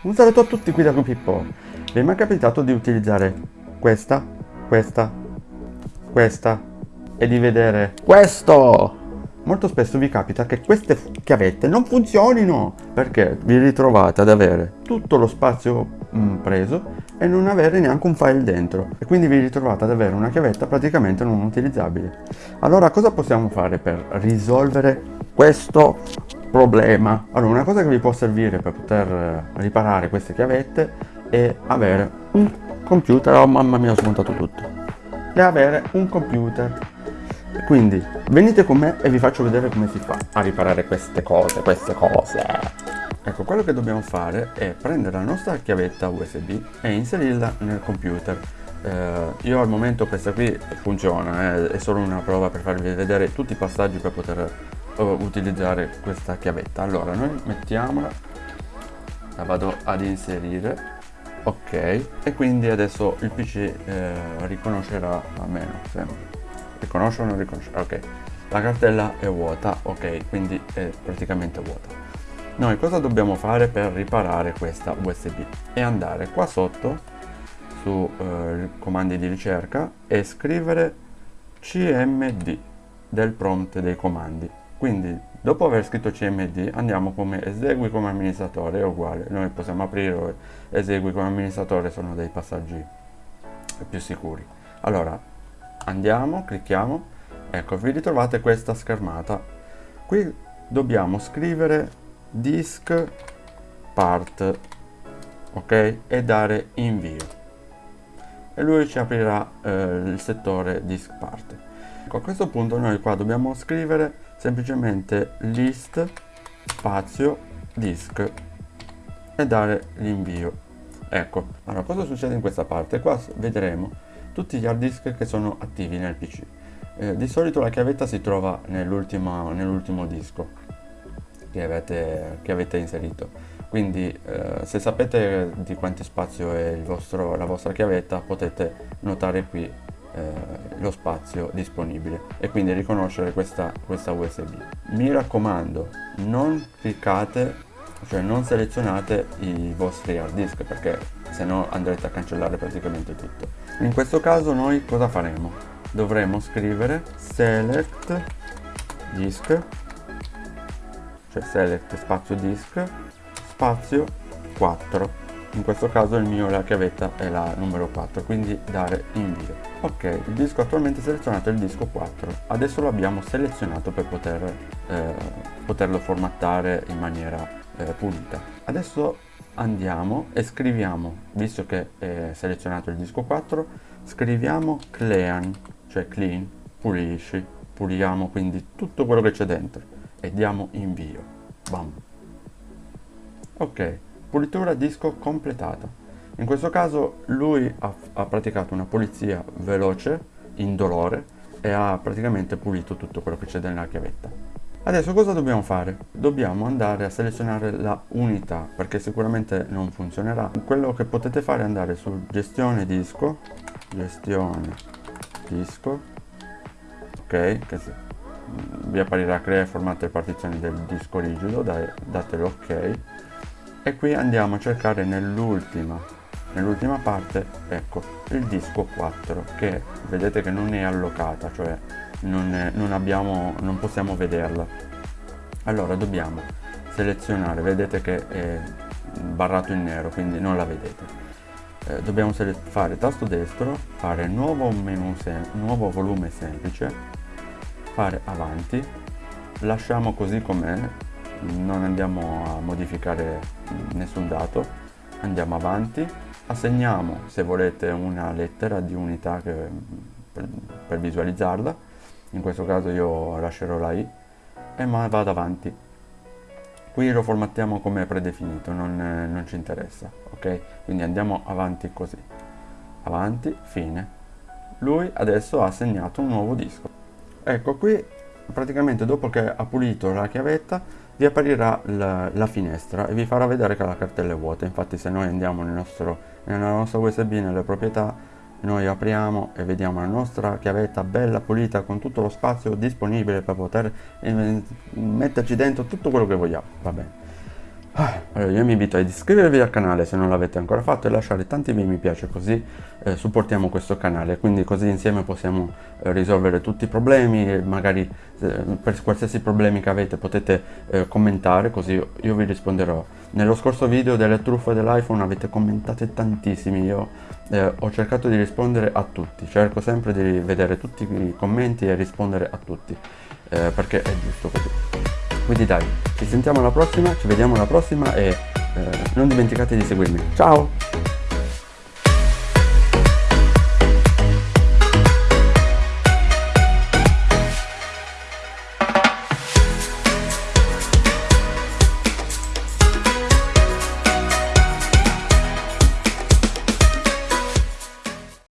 Un saluto a tutti qui da Pippo. Vi è mai capitato di utilizzare questa, questa, questa e di vedere questo? Molto spesso vi capita che queste chiavette non funzionino perché vi ritrovate ad avere tutto lo spazio mh, mm, preso e non avere neanche un file dentro e quindi vi ritrovate ad avere una chiavetta praticamente non utilizzabile. Allora cosa possiamo fare per risolvere questo problema. Allora, una cosa che vi può servire per poter eh, riparare queste chiavette è avere un computer, oh mamma mia ho smontato tutto, è avere un computer. Quindi venite con me e vi faccio vedere come si fa a riparare queste cose, queste cose. Ecco, quello che dobbiamo fare è prendere la nostra chiavetta USB e inserirla nel computer. Eh, io al momento questa qui funziona, eh, è solo una prova per farvi vedere tutti i passaggi per poter utilizzare questa chiavetta. Allora noi mettiamola la vado ad inserire ok e quindi adesso il pc eh, riconoscerà almeno sembra riconosce o non riconosce? Ok la cartella è vuota ok quindi è praticamente vuota. Noi cosa dobbiamo fare per riparare questa usb e andare qua sotto su eh, comandi di ricerca e scrivere cmd del prompt dei comandi quindi dopo aver scritto cmd andiamo come esegui come amministratore è uguale. Noi possiamo aprire esegui come amministratore sono dei passaggi più sicuri. Allora andiamo clicchiamo. Ecco vi ritrovate questa schermata. Qui dobbiamo scrivere disk part ok? E dare invio. E lui ci aprirà eh, il settore disk part ecco a questo punto noi qua dobbiamo scrivere semplicemente list spazio disk e dare l'invio. Ecco allora cosa succede in questa parte? Qua vedremo tutti gli hard disk che sono attivi nel pc eh, di solito la chiavetta si trova nell'ultimo nell disco che avete, che avete inserito. Quindi eh, se sapete di quanto spazio è vostro, la vostra chiavetta potete notare qui lo spazio disponibile e quindi riconoscere questa, questa USB. Mi raccomando, non cliccate cioè non selezionate i vostri hard disk perché se no andrete a cancellare praticamente tutto. In questo caso noi cosa faremo? Dovremo scrivere select disk cioè select spazio disk spazio 4 in questo caso il mio la chiavetta è la numero 4 quindi dare invio. Ok il disco attualmente selezionato è il disco 4 adesso lo abbiamo selezionato per poter eh, poterlo formattare in maniera eh, pulita. Adesso andiamo e scriviamo visto che è selezionato il disco 4 scriviamo clean cioè clean pulisci puliamo quindi tutto quello che c'è dentro e diamo invio. Bam. Ok pulitura disco completata in questo caso lui ha, ha praticato una pulizia veloce indolore e ha praticamente pulito tutto quello che c'è nella chiavetta. Adesso cosa dobbiamo fare? Dobbiamo andare a selezionare la unità perché sicuramente non funzionerà. Quello che potete fare è andare su gestione disco gestione disco ok che vi apparirà crea formato e partizioni del disco rigido dai, date l'ok e qui andiamo a cercare nell'ultima nell'ultima parte ecco il disco 4 che vedete che non è allocata cioè non, è, non abbiamo non possiamo vederla. Allora dobbiamo selezionare vedete che è barrato in nero quindi non la vedete. Eh, dobbiamo fare tasto destro fare nuovo menu nuovo volume semplice fare avanti lasciamo così com'è non andiamo a modificare nessun dato andiamo avanti. Assegniamo se volete una lettera di unità che, per, per, visualizzarla. In questo caso io lascerò la i e ma vado avanti. Qui lo formattiamo come predefinito non, non ci interessa ok? Quindi andiamo avanti così. Avanti fine. Lui adesso ha assegnato un nuovo disco. Ecco qui praticamente dopo che ha pulito la chiavetta vi apparirà la, la, finestra e vi farà vedere che la cartella è vuota. Infatti se noi andiamo nel nostro, nella nostra usb nelle proprietà noi apriamo e vediamo la nostra chiavetta bella pulita con tutto lo spazio disponibile per poter metterci dentro tutto quello che vogliamo. Va bene allora io vi invito ad iscrivervi al canale se non l'avete ancora fatto e lasciare tanti mi piace così eh, supportiamo questo canale, quindi così insieme possiamo eh, risolvere tutti i problemi, magari eh, per qualsiasi problemi che avete potete eh, commentare così io vi risponderò. Nello scorso video delle truffe dell'iPhone avete commentate tantissimi, io eh, ho cercato di rispondere a tutti, cerco sempre di vedere tutti i commenti e rispondere a tutti, eh, perché è giusto così. Quindi dai, ci sentiamo alla prossima, ci vediamo alla prossima e eh, non dimenticate di seguirmi. Ciao!